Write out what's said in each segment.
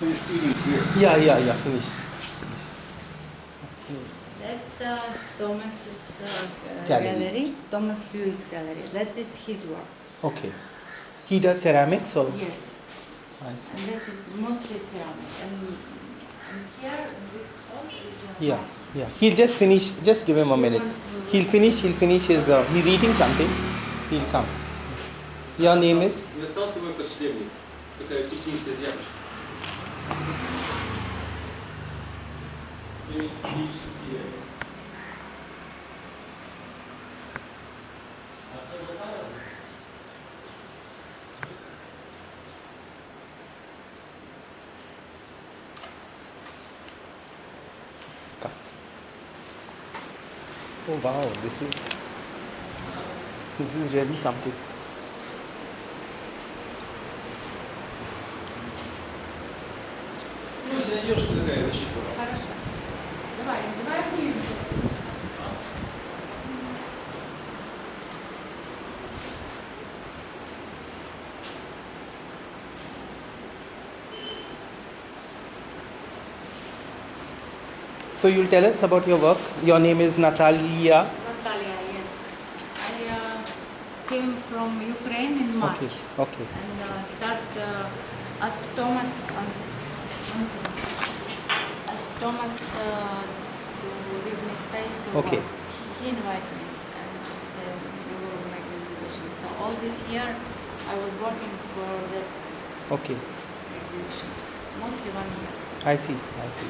Finished eating here. Yeah, yeah, yeah, finish. finish. Okay. That's uh, Thomas's uh, Gallery. gallery. Thomas Lewis Gallery. That is his works. okay. He does ceramics or? Yes, I see. and that is mostly ceramic. And, and here, this hall is. Uh, Yeah, yeah. He'll just finish, just give him a minute. He'll finish, he'll finish his, uh, he's eating something. He'll come. Your name is? Не остался мой подшлемник. Такая пекинская тряпочка. Oh wow, this is, this is really something. Ну, зайдешь, такая защита. Хорошо. Давай, давай обнимемся. So you'll tell us about your work. Your name is Natalia. Natalia, yes. I uh, came from Ukraine in March. Okay, okay. and uh, start uh, ask Thomas one sec- one second. ask Thomas uh, to give me space to Okay. work. He, invited me and said we will make exhibition. So all this year I was working for that Okay, exhibition, mostly one year. I see, I see.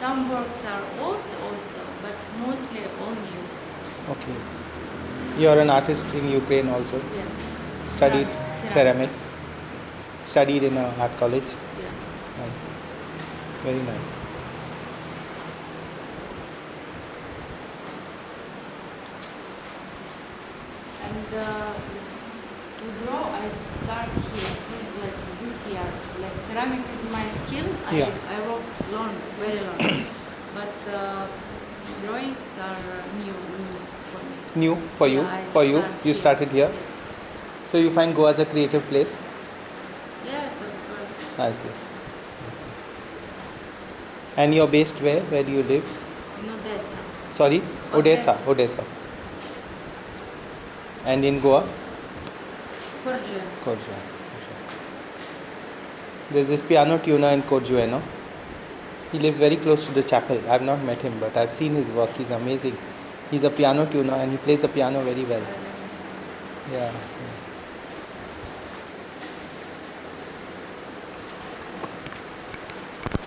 Some works are old also, but mostly all new. Okay. You're an artist in Ukraine also. Yeah, Studied Ceramics. ceramics. Studied in a art college. yeah. Nice. Very nice. And uh, to draw, I start here, like this year. Like ceramic is my skill. I, Yeah. I wrote long, very long. but uh, drawings are new, new for me. New for you? Yeah, for you? start You started here? Yeah. So you find Goa as a creative place? Yes, of course. I see. I see. And you're based where? Where do you live? In Odessa. Sorry? Odessa. Odessa. Odessa. And in Goa? Korje. Korja. There's this piano tuner in Korjueno. He lives very close to the chapel. I've not met him, but I've seen his work. He's amazing. He's a piano tuner and he plays the piano very well. Yeah. yeah.